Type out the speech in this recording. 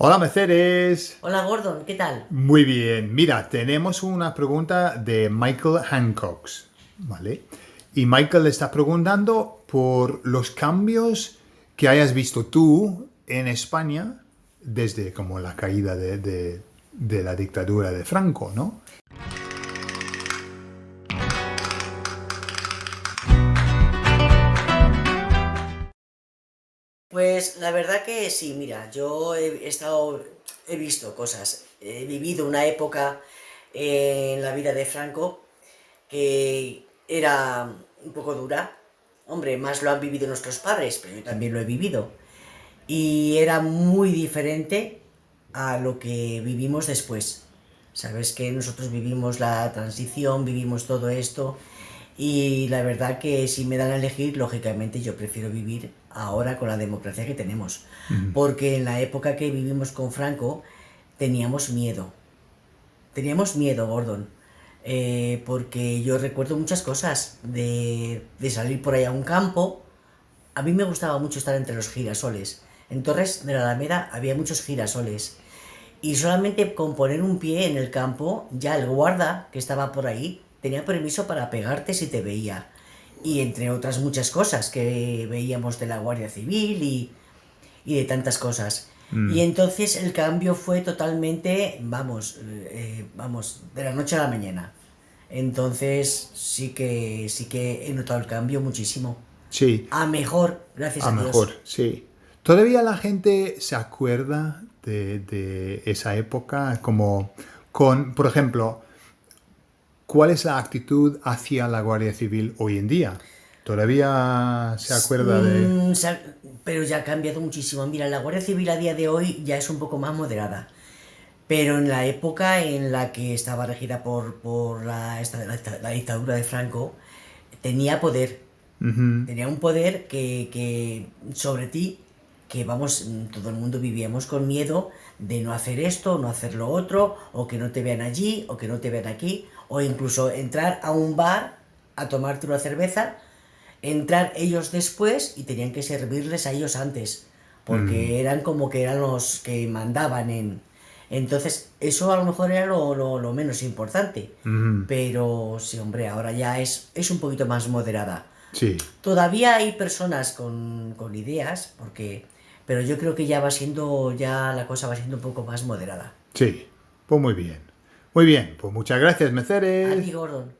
Hola Mercedes. Hola Gordon, ¿qué tal? Muy bien. Mira, tenemos una pregunta de Michael Hancock, ¿vale? Y Michael está preguntando por los cambios que hayas visto tú en España desde como la caída de, de la dictadura de Franco, ¿no? Pues la verdad que sí, mira, yo he estado, he visto cosas, he vivido una época en la vida de Franco que era un poco dura, hombre, más lo han vivido nuestros padres, pero yo también lo he vivido, y era muy diferente a lo que vivimos después. Sabes que nosotros vivimos la transición, vivimos todo esto, y la verdad que si me dan a elegir, lógicamente yo prefiero vivir ahora con la democracia que tenemos. Porque en la época que vivimos con Franco teníamos miedo. Teníamos miedo, Gordon. Eh, porque yo recuerdo muchas cosas de, de salir por ahí a un campo. A mí me gustaba mucho estar entre los girasoles. En Torres de la Alameda había muchos girasoles. Y solamente con poner un pie en el campo, ya el guarda que estaba por ahí tenía permiso para pegarte si te veía. Y entre otras muchas cosas que veíamos de la Guardia Civil y, de tantas cosas. Mm. Y entonces el cambio fue totalmente, vamos, eh, vamos, de la noche a la mañana. Entonces sí que sí que he notado el cambio muchísimo. Sí. A mejor, gracias a, a mejor, sí. ¿Todavía la gente se acuerda de, de esa época? Como con, por ejemplo, ¿Cuál es la actitud hacia la Guardia Civil hoy en día? ¿Todavía se acuerda de...? Mm, pero ya ha cambiado muchísimo. Mira, la Guardia Civil a día de hoy ya es un poco más moderada. Pero en la época en la que estaba regida por, por la, la, dictadura de Franco, tenía poder. Tenía un poder que, que sobre ti que vamos, todo el mundo vivíamos con miedo de no hacer esto, no hacer lo otro, o que no te vean allí, o que no te vean aquí, o incluso entrar a un bar a tomarte una cerveza, entrar ellos después y tenían que servirles a ellos antes, porque mm. eran como que eran los que mandaban en... Entonces, eso a lo mejor era lo, menos importante, pero sí, hombre, ahora ya es, es un poquito más moderada. Sí. Todavía hay personas con, con ideas, porque pero yo creo que ya va siendo, ya la cosa va siendo un poco más moderada. Sí, pues muy bien. Muy bien, pues muchas gracias, Meceres. A ti, Gordon.